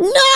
No!